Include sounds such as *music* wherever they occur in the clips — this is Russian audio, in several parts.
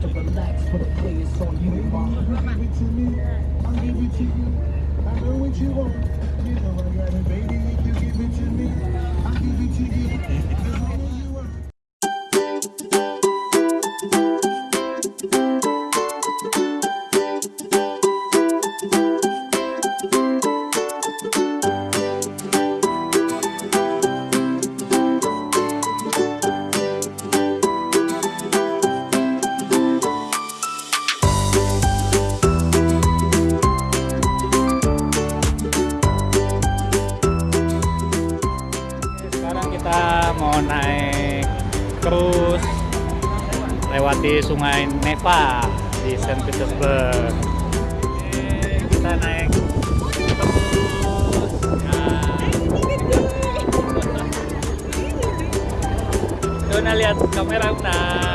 to relax, put the play on you, mom. Give it to me, I'll give it to you. I know what you want. You know I got it, baby. If you give it to me, I'll give it to you. melewati sungai Neva di Saint Petersburg. kita naik nah. Dona lihat kamera Una.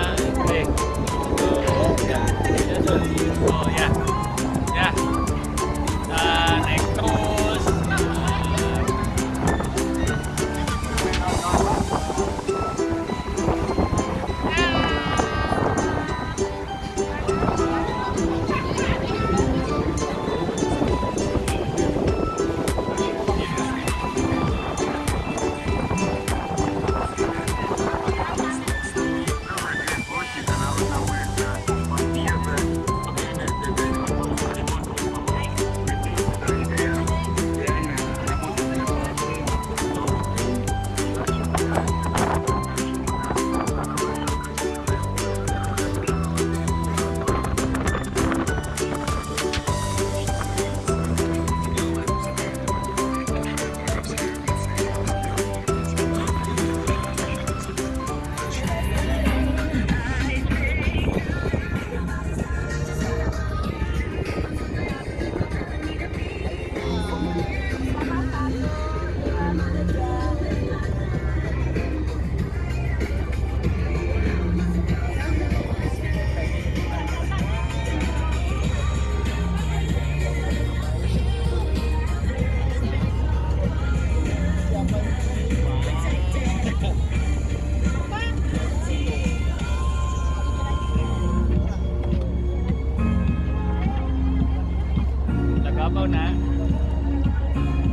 tahun nak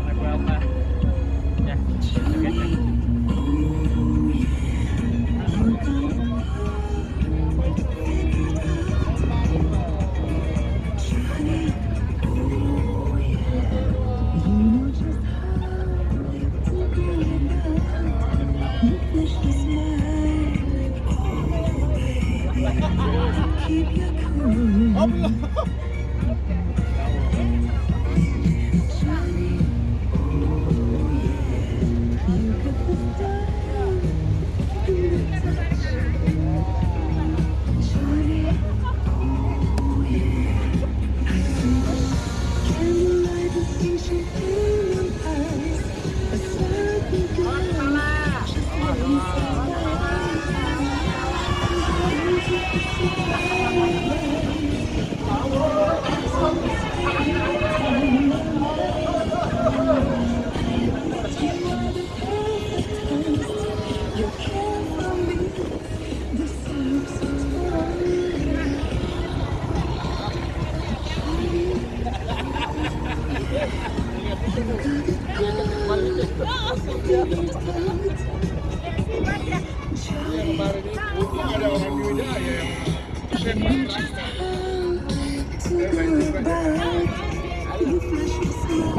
Lagu apa Ya Keep your cool. *laughs* Oh, back. You flash yourself.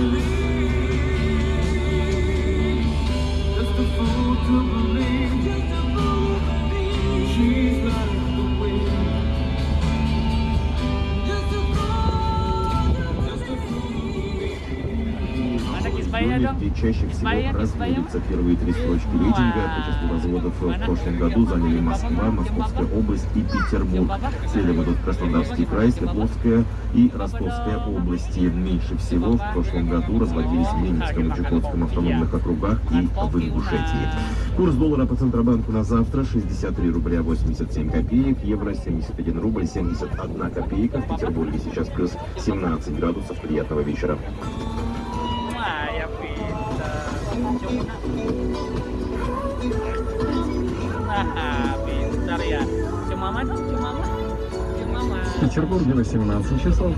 believe. июле, где чаще всего разделятся первые три строчки ну, рейтинга, а по числу разводов в прошлом году заняли Москва, Московская область и Петербург. Следом идут Краснодарский край, Свердловская и Ростовская области. Меньше всего в прошлом году разводились в Ленинском и Чукотском автономных округах и в Ингушетии. Курс доллара по Центробанку на завтра 63 рубля 87 копеек, евро 71 рубль 71 копейка. В Петербурге сейчас плюс 17 градусов. Приятного вечера. Nah, pintar ya. Cemama dong, cemama. Cemama. Петербурге 18 часов.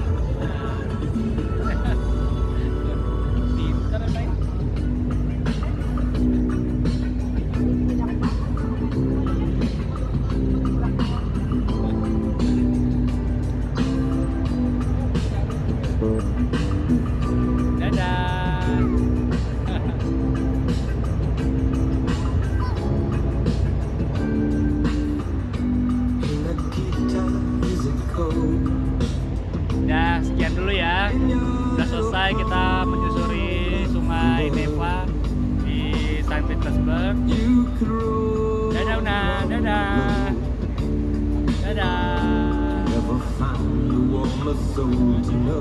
Thank you. selesai kita menyusuri sungai Neva di Saint Petersburg. Dadah Una, dadah. Dadah.